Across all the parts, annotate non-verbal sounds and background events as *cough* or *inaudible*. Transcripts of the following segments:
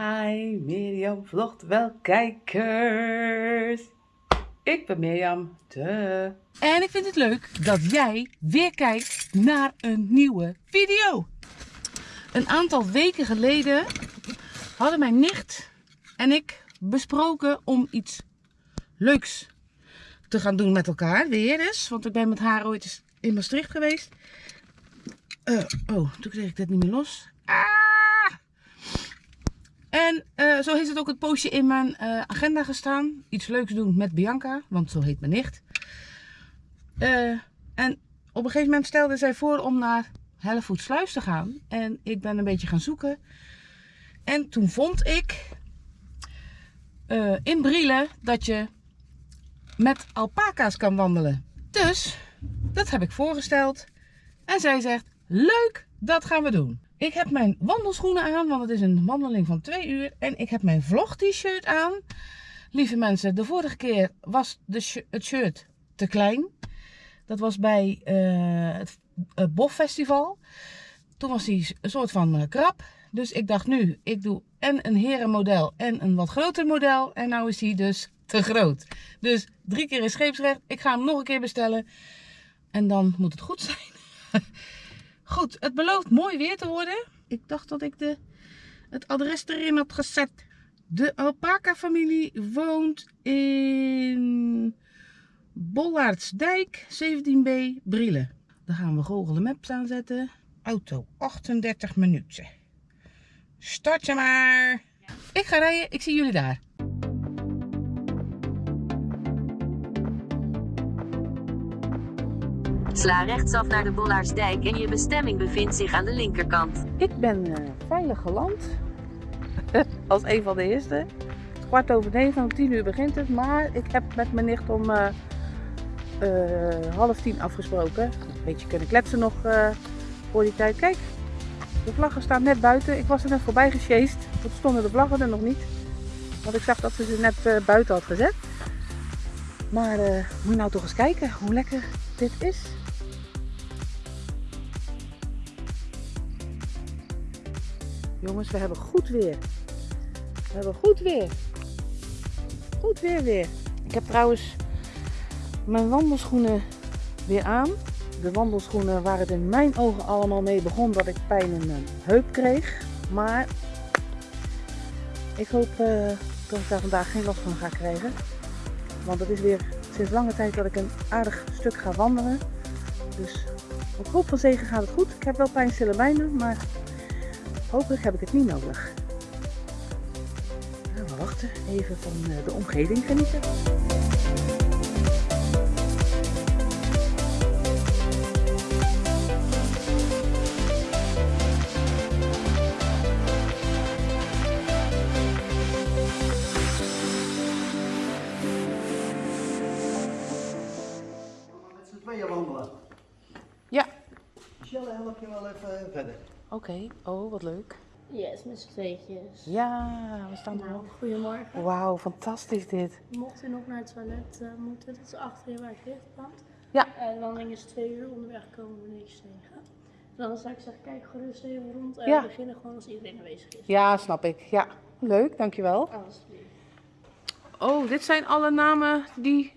Hi Mirjam vlogt wel kijkers. Ik ben Mirjam. De. En ik vind het leuk dat jij weer kijkt naar een nieuwe video. Een aantal weken geleden hadden mijn nicht en ik besproken om iets leuks te gaan doen met elkaar. Weer eens, want ik ben met haar ooit eens in Maastricht geweest. Uh, oh, toen kreeg ik dit niet meer los. Ah! En uh, zo heeft het ook het postje in mijn uh, agenda gestaan. Iets leuks doen met Bianca, want zo heet mijn nicht. Uh, en op een gegeven moment stelde zij voor om naar Hellevoetsluis te gaan. En ik ben een beetje gaan zoeken. En toen vond ik in Brielen dat je met alpaca's kan wandelen. Dus dat heb ik voorgesteld. En zij zegt, leuk, dat gaan we doen. Ik heb mijn wandelschoenen aan, want het is een wandeling van twee uur. En ik heb mijn vlog t-shirt aan. Lieve mensen, de vorige keer was de het shirt te klein. Dat was bij uh, het uh, BOF Festival. Toen was hij een soort van uh, krap. Dus ik dacht nu, ik doe en een herenmodel en een wat groter model. En nou is hij dus te groot. Dus drie keer in scheepsrecht. Ik ga hem nog een keer bestellen. En dan moet het goed zijn. *laughs* Goed, het belooft mooi weer te worden. Ik dacht dat ik de, het adres erin had gezet. De alpaca familie woont in Bollardsdijk 17b Brielen. Dan gaan we Google Maps aanzetten. Auto 38 minuten. Start je maar. Ik ga rijden, ik zie jullie daar. Sla rechtsaf naar de Bollaarsdijk en je bestemming bevindt zich aan de linkerkant. Ik ben uh, veilig geland. *laughs* Als een van de eerste. Kwart over negen, om tien uur begint het. Maar ik heb met mijn nicht om uh, uh, half tien afgesproken. Een beetje kunnen kletsen nog voor die tijd. Kijk, de vlaggen staan net buiten. Ik was er net voorbij gesjeest. Toen stonden de vlaggen er nog niet. Want ik zag dat ze ze net buiten had gezet. Maar moet je nou toch eens kijken hoe lekker dit is. Jongens, we hebben goed weer. We hebben goed weer. Goed weer weer. Ik heb trouwens mijn wandelschoenen weer aan. De wandelschoenen waar het in mijn ogen allemaal mee begon dat ik pijn in mijn heup kreeg. Maar ik hoop uh, dat ik daar vandaag geen last van ga krijgen. Want het is weer sinds lange tijd dat ik een aardig stuk ga wandelen. Dus op hoop van zegen gaat het goed. Ik heb wel pijnstille lijnen, maar Hopelijk heb ik het niet nodig. Nou, we wachten even van eh, de omgeving genieten. wandelen. Ja. Michelle, help je wel even verder. Oké, okay. oh wat leuk. Yes, met z'n tweetjes. Ja, we staan nou, er Goedemorgen. Wauw, fantastisch dit. Mocht u nog naar het toilet uh, moeten, dat is achter je waar het licht brandt. Ja. Uh, de wandeling is twee uur, onderweg komen we niks tegen. Dan zou ik zeggen, kijk gerust even rond en ja. we beginnen gewoon als iedereen aanwezig is. Ja, snap ik. Ja, leuk, dankjewel. Alsjeblieft. Oh, dit zijn alle namen die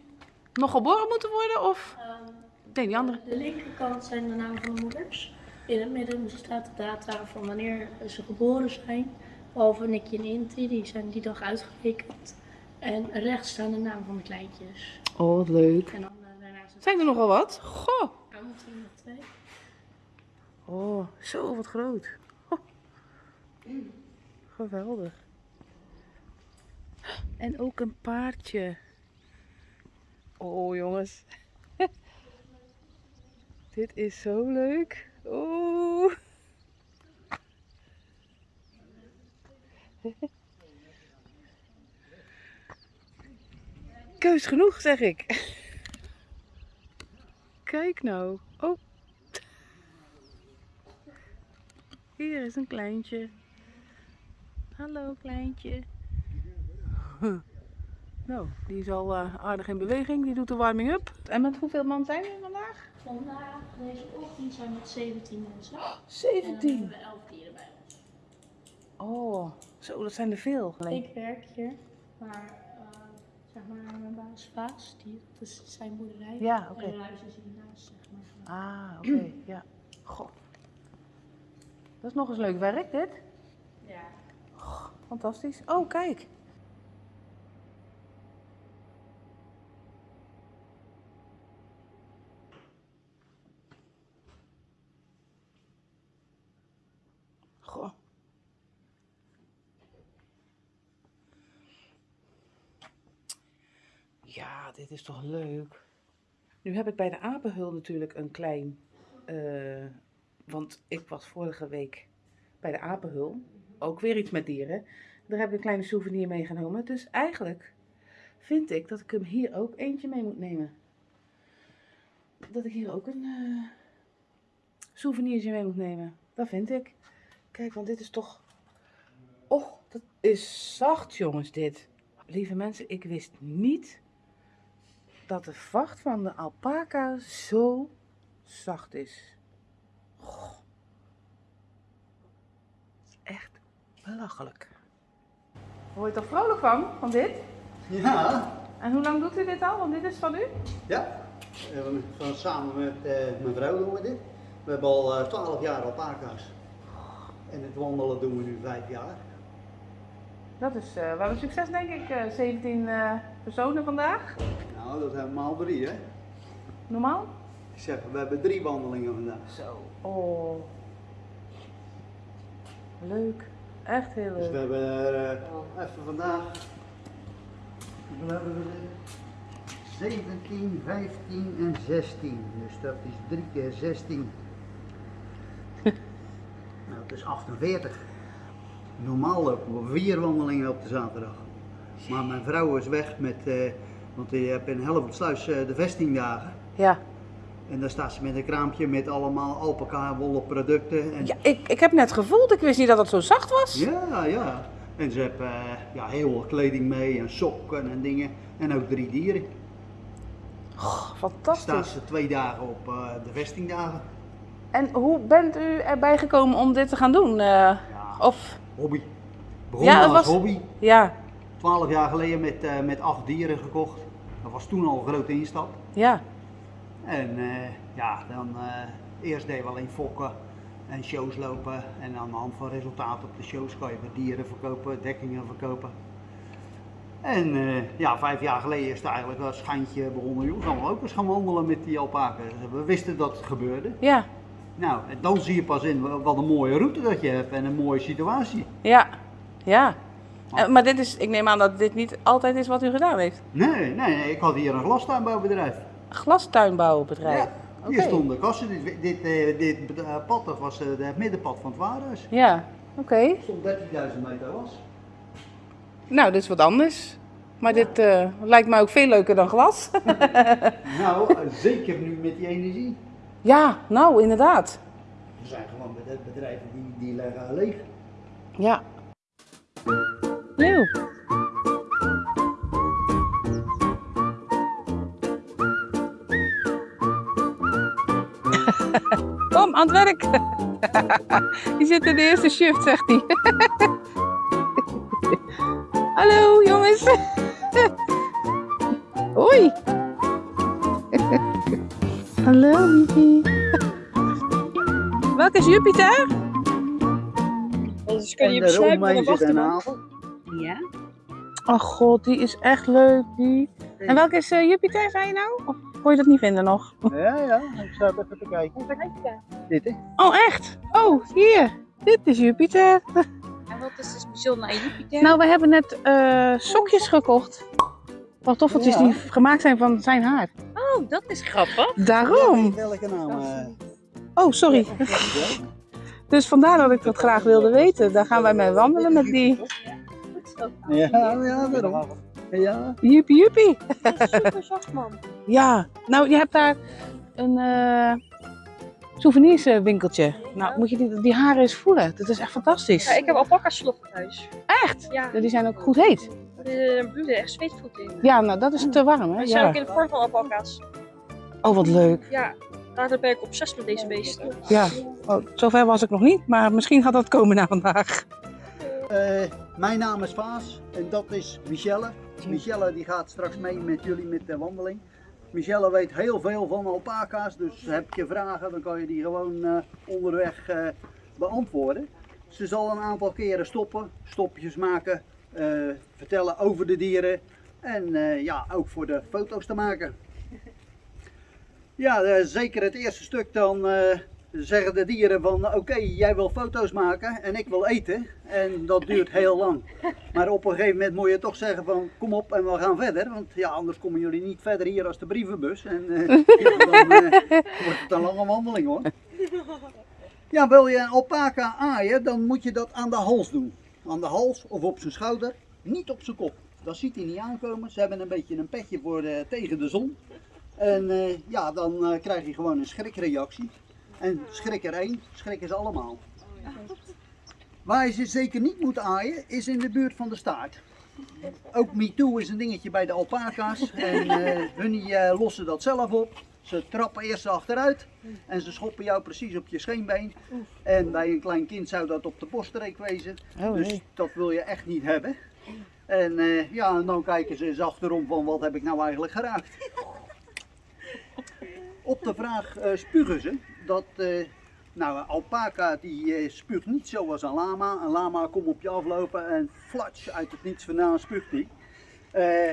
nog geboren moeten worden? Of? Um, nee, die andere. De linkerkant zijn de namen van de moeders. In het midden staat de data van wanneer ze geboren zijn. Behalve Nicky en Inti, die zijn die dag uitgerekend. En rechts staan de namen van de kleintjes. Oh, wat leuk. En dan, uh, daarnaast zijn er nogal wat? Goh. Ja, nog twee. Oh, zo wat groot. Oh. Geweldig. En ook een paardje. Oh jongens. *laughs* Dit is zo leuk. Oeh. *laughs* Keus genoeg, zeg ik. *laughs* Kijk nou. Oh. Hier is een kleintje. Hallo, kleintje. *laughs* Nou, die is al uh, aardig in beweging. Die doet de warming-up. En met hoeveel man zijn we vandaag? Vandaag, deze ochtend zijn het 17 mensen. Oh, 17? En dan hebben we 11 dieren bij ons. Oh, Zo, dat zijn er veel. Ik werk hier, maar eh, zeg maar mijn baas Vaas, die, dat is zijn boerderij. Ja, oké. En de huis is hiernaast, zeg maar. Ah, oké, ja. Goh. Dat is nog eens leuk werk, dit. Ja. Fantastisch. Oh, kijk. Goh. Ja, dit is toch leuk. Nu heb ik bij de apenhul natuurlijk een klein... eh, want ik was vorige week bij de apenhul. Ook weer iets met dieren. Daar heb ik een kleine souvenir meegenomen. Dus eigenlijk vind ik dat ik hem hier ook eentje mee moet nemen. Dat ik hier ook een eh souvenirtje mee moet nemen. Dat vind ik. Kijk, want dit is toch... Och, dat is zacht jongens dit. Lieve mensen, ik wist niet dat de vacht van de alpaca zo zacht is. Goh. Echt belachelijk. Word je toch vrolijk van, van dit? Ja, En hoe lang doet u dit al? Want dit is van u? ja. Eh, gaan samen met eh, mijn vrouw doen we dit. We hebben al eh, 12 jaar alpaca's. En het wandelen doen we nu 5 jaar. Dat is eh, wel een succes denk ik. Eh, 17 eh, personen vandaag. Nou, dat zijn we maal drie, hè. Normaal? Ik zeg, we hebben drie wandelingen vandaag. Zo. Oh. Leuk. Echt heel Dus we leuk. hebben er eh, even vandaag. hoeveel hebben we er? 17, 15 en 16. Dus dat is 3 keer 16. *laughs* nou, dat is 48. Normaal lopen we vier wandelingen op de zaterdag. Maar mijn vrouw is weg met, eh, want je hebt in Helvoetsluis eh de vestingdagen. Ja. En daar staat ze met een kraampje met allemaal alpaca wollen producten. En ja ik, ik heb net gevoeld. Ik wist niet dat het zo zacht was. Ja, ja. En ze hebben eh, ja, heel veel kleding mee en sokken en dingen. En ook drie dieren. Staan Fantastisch. ze twee dagen op eh, de vestingdagen. En hoe bent u erbij gekomen om dit te gaan doen? Ja, of, hobby. Begonnen Ja, het als was- hobby. ja, Twaalf jaar geleden met, eh, met acht dieren gekocht. Dat was toen al een grote instap. ja. En eh, ja, dan eh, eerst deden we alleen fokken en shows lopen. En aan de hand van resultaten op de shows kan je wat dieren verkopen, dekkingen verkopen. En ja, vijf jaar geleden is het eigenlijk wel een schijntje begonnen. Joh, gaan we ook eens gaan wandelen met die alpaca's. We wisten dat het gebeurde. Ja, Nou, en dan zie je pas in wat een mooie route dat je hebt en een mooie situatie. ja, ja. Eh, maar dit is, ik neem aan dat dit niet altijd is wat u gedaan heeft. Nee, nee, nee ik had hier een glastuinbouwbedrijf. Glastuinbouwbedrijf. Ja, hier Oké. stonden kassen. Dit, dit, eh, dit eh, pad dat was eh, het middenpad van het warenhuis. Ja, oké. Er stond 13.000 meter was. Nou, dit is wat anders. Maar dit lijkt mij ook veel leuker dan glas. *laughs* Nou, zeker nu met die energie. ja, nou, inderdaad. Er zijn gewoon bed- bedrijven die, die leggen leeg. Ja. Nieuw. Kom, *laughs* aan het werk. *laughs* Die zit in de eerste shift, zegt hij. *laughs* Hallo, jongens. Hoi. Hallo, liefie. Welke is Jupiter? Dus kun je En de besluiten zit een dan? avond. Ja. Oh god, die is echt leuk. Die. En welke is eh, Jupiter, zei je nou? Of kon je dat niet vinden nog? Ja, ja, ik sta even te kijken. Dit, hè? Oh, echt? Oh, hier. Dit is Jupiter. En wat is dus bijzonder aan Jupiter? Nou, we hebben net eh, sokjes gekocht. Pantoffeltjes Ja. die gemaakt zijn van zijn haar. oh, dat is grappig. Daarom. Welke naam? eh? Oh, sorry. Dus vandaar dat ik dat graag wilde weten. Dan gaan wij mee wandelen met die Ja, ja, daarom. Ja. Juppie Juppie. Super zacht, man. Ja, nou, je hebt daar een eh souvenirswinkeltje. Nou, moet je die, die haren eens voelen. Dat is echt fantastisch. Ja, ik heb alpaca sloffen thuis. Echt? Ja, Die zijn ook goed heet. er bloeden echt zweetvoet in. Ja, nou, dat is te warm, hè? Die zijn ook in de vorm van alpaca's. Oh, wat leuk. Ja, daardoor ben ik obsessief met deze beesten. Ja, oh, zover was ik nog niet, maar misschien gaat dat komen na vandaag. Eh, Mijn naam is Vaas en dat is Michelle. Michelle die gaat straks mee met jullie met de wandeling. Michelle weet heel veel van alpaca's, dus heb je vragen, dan kan je die gewoon eh, onderweg eh, beantwoorden. Ze zal een aantal keren stoppen, stopjes maken, eh, vertellen over de dieren en ja, ook voor de foto's te maken. *laughs* Ja, zeker het eerste stuk dan zeggen de dieren van oké, jij wil foto's maken en ik wil eten. En dat duurt heel lang. Maar op een gegeven moment moet je toch zeggen van kom op en we gaan verder. Want ja, anders komen jullie niet verder hier als de brievenbus. En eh, *laughs* ja, dan eh, wordt het een lange wandeling hoor. Ja, wil je een alpaca aaien, dan moet je dat aan de hals doen. Aan de hals of op zijn schouder, niet op zijn kop. Dat ziet hij niet aankomen. Ze hebben een beetje een petje voor eh, tegen de zon. En ja, dan krijg je gewoon een schrikreactie. En schrik er één, schrikken ze allemaal. Waar je ze zeker niet moet aaien, is in de buurt van de staart. Ook MeToo is een dingetje bij de alpaca's. En eh, hun eh, lossen dat zelf op. Ze trappen eerst achteruit en ze schoppen jou precies op je scheenbeen. En bij een klein kind zou dat op de borststreek wezen. Oh, dus dat wil je echt niet hebben. En eh, ja, en dan kijken ze eens achterom van wat heb ik nou eigenlijk geraakt. Op de vraag eh, spugen ze, dat eh, nou, een alpaca die eh, spuugt niet zoals een lama. Een lama komt op je aflopen en flats uit het niets vandaan spuugt die. Eh,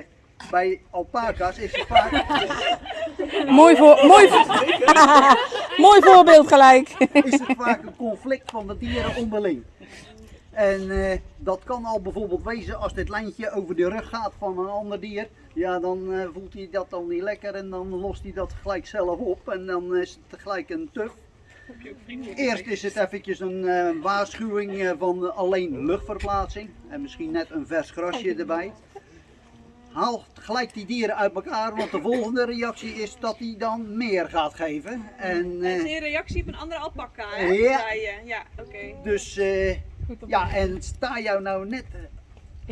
bij alpaca's is het vaak *laughs* Mooi, voor, mooi, *laughs* mooi voorbeeld gelijk. *laughs* is het vaak een conflict van de dieren onderling. En dat kan al bijvoorbeeld wezen als dit lijntje over de rug gaat van een ander dier. Ja, dan eh, voelt hij dat dan niet lekker en dan lost hij dat gelijk zelf op. En dan is het gelijk een tuf. Eerst is het eventjes een eh, waarschuwing eh, van alleen luchtverplaatsing. En misschien net een vers grasje erbij. Haal gelijk die dieren uit elkaar, want de volgende reactie is dat hij dan meer gaat geven. En, Het is een reactie op een andere alpaca, hè? Ja. Ja, oké. dus ja, en sta jou nou net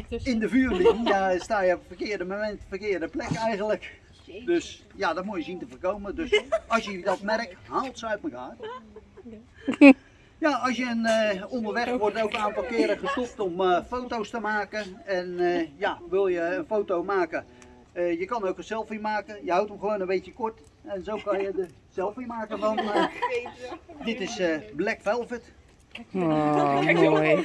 in de vuurlinie, ja, sta je op het verkeerde moment, verkeerde plek eigenlijk. Dus ja, dat moet je zien te voorkomen. Dus als je dat merkt, haalt ze uit elkaar. *laughs* Ja, als je een, eh, onderweg wordt ook een aantal keren gestopt om eh, foto's te maken. En eh, ja, wil je een foto maken, eh, je kan ook een selfie maken. Je houdt hem gewoon een beetje kort. En zo kan je de selfie maken van, *laughs* dit is eh, Black Velvet. Oh, mooi. Ja,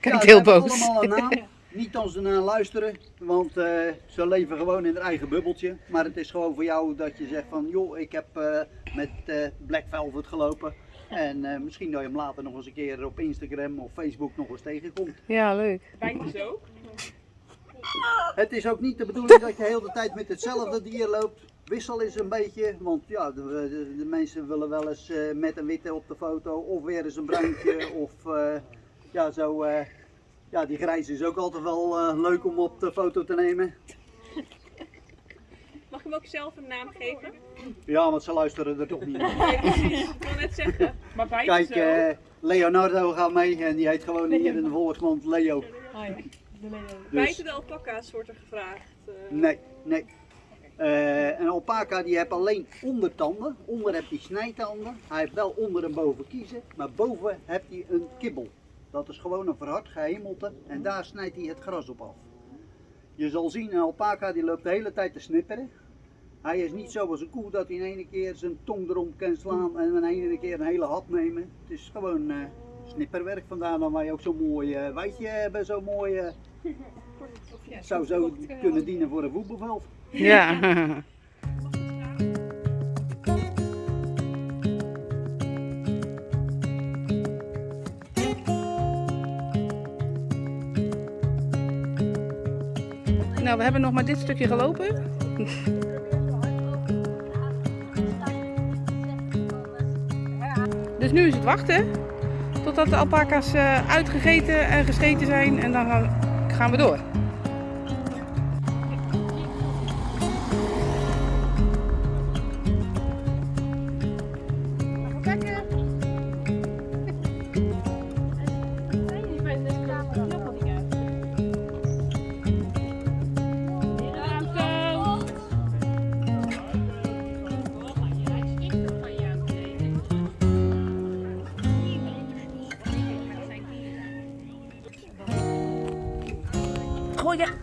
Kijk heel boos. allemaal een naam. Niet als ze naar luisteren, want eh, ze leven gewoon in hun eigen bubbeltje. Maar het is gewoon voor jou dat je zegt van, joh, ik heb eh, met eh, Black Velvet gelopen. En eh, misschien dat je hem later nog eens een keer op Instagram of Facebook nog eens tegenkomt. Ja, leuk. Bijt dus ook. Het is ook niet de bedoeling dat je heel de tijd met hetzelfde dier loopt. Wissel eens een beetje, want ja, de, de, de mensen willen wel eens eh, met een witte op de foto of weer eens een bruintje of eh, ja, zo. Ja, die grijze is ook altijd wel eh, leuk om op de foto te nemen. *laughs* Mag ik hem ook zelf een naam geven? Ja, want ze luisteren er toch niet naar. Nee, precies. Ik wil net zeggen. Maar bijt Kijk, zo. eh, Leonardo gaat mee en die heet gewoon hier in de volksmond Leo. Dus, Bijten de alpaca's wordt er gevraagd. eh. nee, nee. Eh, een alpaca die heeft alleen ondertanden. Onder heeft hij snijtanden. Hij heeft wel onder en boven kiezen. Maar boven heeft hij een kibbel. Dat is gewoon een verhard gehemelte. En daar snijdt hij het gras op af. Je zal zien, een alpaca die loopt de hele tijd te snipperen. Hij is niet zoals een koe dat hij in ene keer zijn tong erom kan slaan en in ene keer een hele hap nemen. Het is gewoon eh, snipperwerk. Vandaar dat wij ook zo'n mooi weidje hebben. Zo mooi. eh, *laughs* zou zo kunnen dienen voor een voetbalveld. Ja. *laughs* *laughs* Nou, we hebben nog maar dit stukje gelopen. Dus nu is het wachten totdat de alpaca's eh, uitgegeten en gescheten zijn en dan gaan, gaan we door.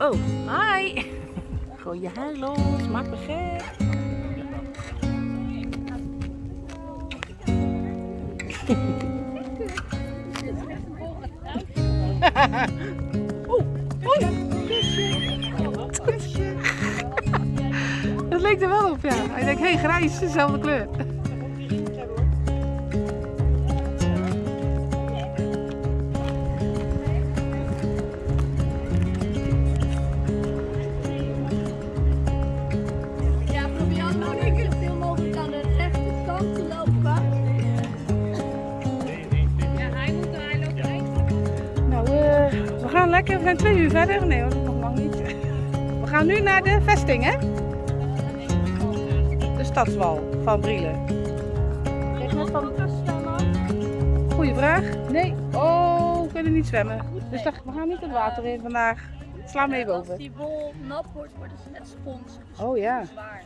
Oh, hi. Gooi je haar los. Maak me gek. Oeh, oei. Dat leek er wel op, ja. Hij denkt, hé, hey, grijs, dezelfde kleur. Lekker. We zijn twee uur verder. Nee, dat nog lang niet. We gaan nu naar de vesting, hè? De stadswal van Brielen. Van... Goeie vraag. Nee. Oh, we kunnen niet zwemmen. Dus we gaan niet het water in vandaag. Sla mee Als boven. die wol nat wordt, worden ze net spons. Oh ja, Zwaar.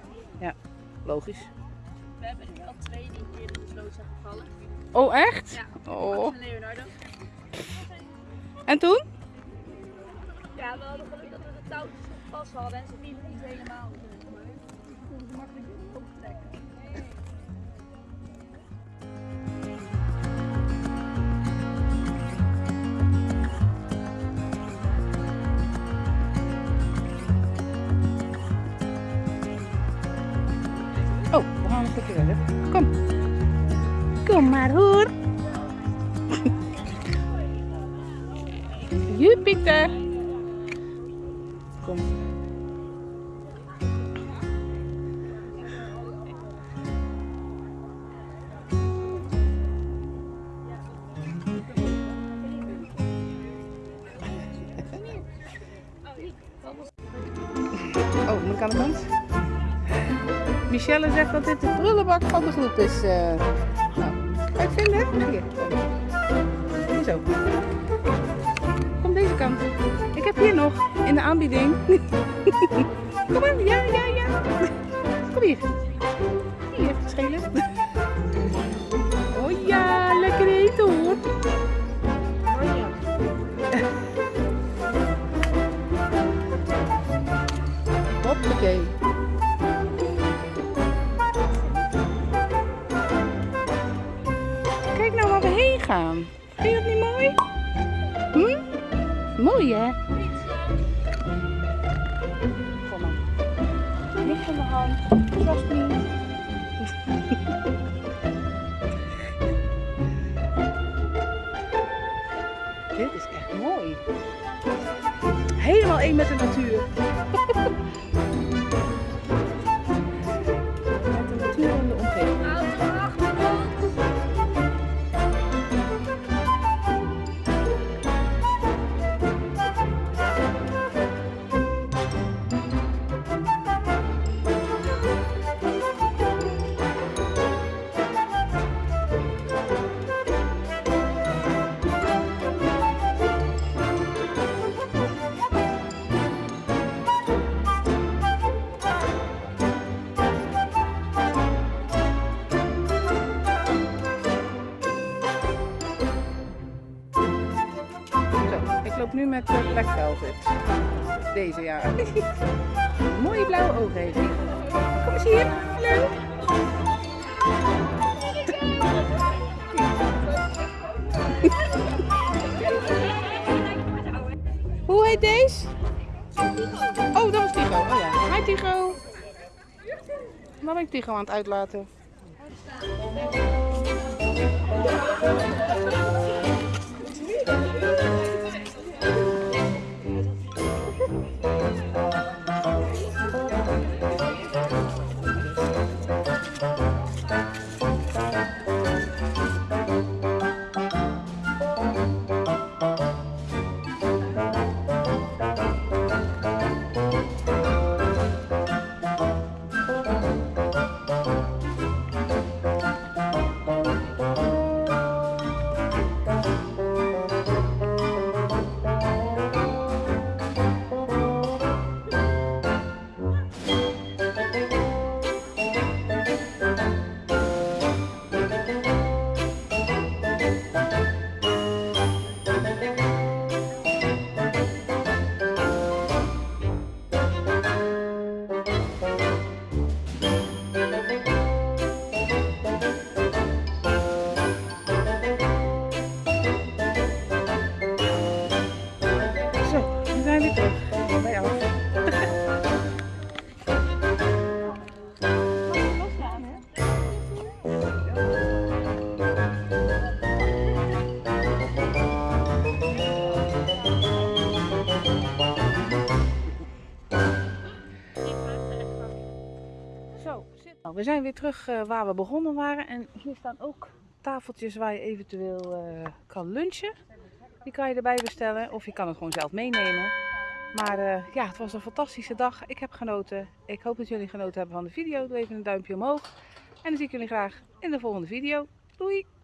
logisch. We hebben er wel twee die hier in de sloot zijn gevallen. Oh, echt? Ja. Oh. Max en Leonardo. En toen? Ja, we hadden geluk dat we de touwtjes nog vast hadden en ze vielen niet helemaal. Konden ze makkelijk. Oh, we gaan een stukje verder. Kom. Kom maar hoor. *laughs* Jupiter. Michelle zegt dat dit de prullenbak van de groep is. eh. nou, kan je het vinden? Hier zo. Kom deze kant. Ik heb hier nog in de aanbieding. *laughs* Kom maar, ja, ja, ja. Kom hier. Hier, schelen. Oh ja, lekker eten hoor. Oh. *laughs* Hoppakee. Mooi hè? Kom maar. Niks aan de hand. Trust me. *laughs* Dit is echt mooi. Helemaal één met de natuur. Met Black Velvet. Deze, ja. *laughs* Mooie blauwe ogen heeft hij. Kom eens hier. Hallo. *laughs* Hoe heet deze? Oh, dat was Tigo. Oh ja. Hi Tigo. Dan ben ik Tigo aan het uitlaten. We zijn weer terug eh, waar we begonnen waren. En hier staan ook tafeltjes waar je eventueel eh, kan lunchen. Die kan je erbij bestellen of je kan het gewoon zelf meenemen. Maar eh, ja, het was een fantastische dag. Ik heb genoten. Ik hoop dat jullie genoten hebben van de video. Doe even een duimpje omhoog. En dan zie ik jullie graag in de volgende video. Doei!